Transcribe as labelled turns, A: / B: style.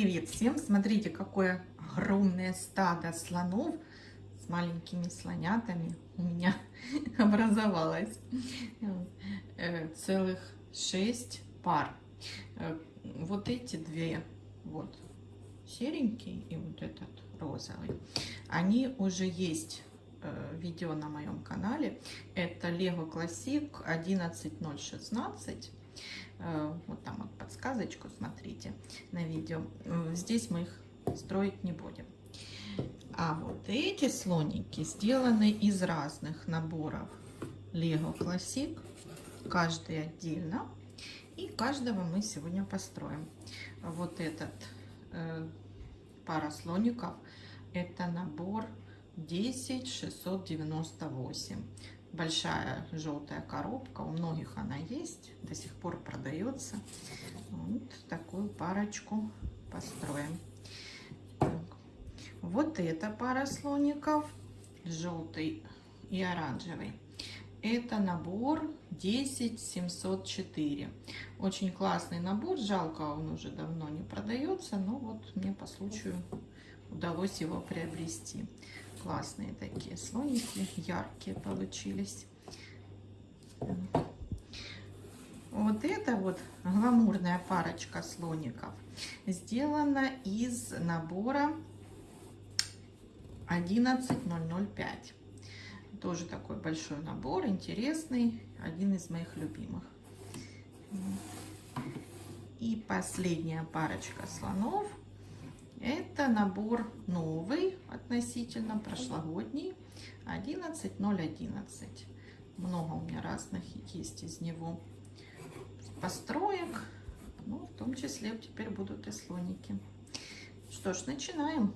A: Привет всем! Смотрите, какое огромное стадо слонов с маленькими слонятами у меня образовалось. Э, Целых шесть пар. Э, Вот эти две, вот серенький и вот этот розовый, они уже есть э, видео на моем канале. Это Lego Classic 11016. Э, Вот там вот подсказочку смотрите на видео. Э, Здесь мы их строить не будем. А вот эти слоники сделаны из разных наборов Lego Classic. Каждый отдельно. И каждого мы сегодня построим. Вот этот э, пара слоников. Это набор 10698. Большая желтая коробка. У многих она есть. До сих пор продается. Вот такую парочку построим. Так. Вот эта пара слоников. Желтый и оранжевый. Это набор 10704. Очень классный набор. Жалко, он уже давно не продается. Но вот мне по случаю удалось его приобрести. Классные такие слоники. Яркие получились. Вот это вот гламурная парочка слоников сделана из набора 11005. Тоже такой большой набор, интересный, один из моих любимых. И последняя парочка слонов. Это набор новый, относительно прошлогодний, 11011. Много у меня разных есть из него построек. Ну, в том числе теперь будут и слоники. Что ж, начинаем.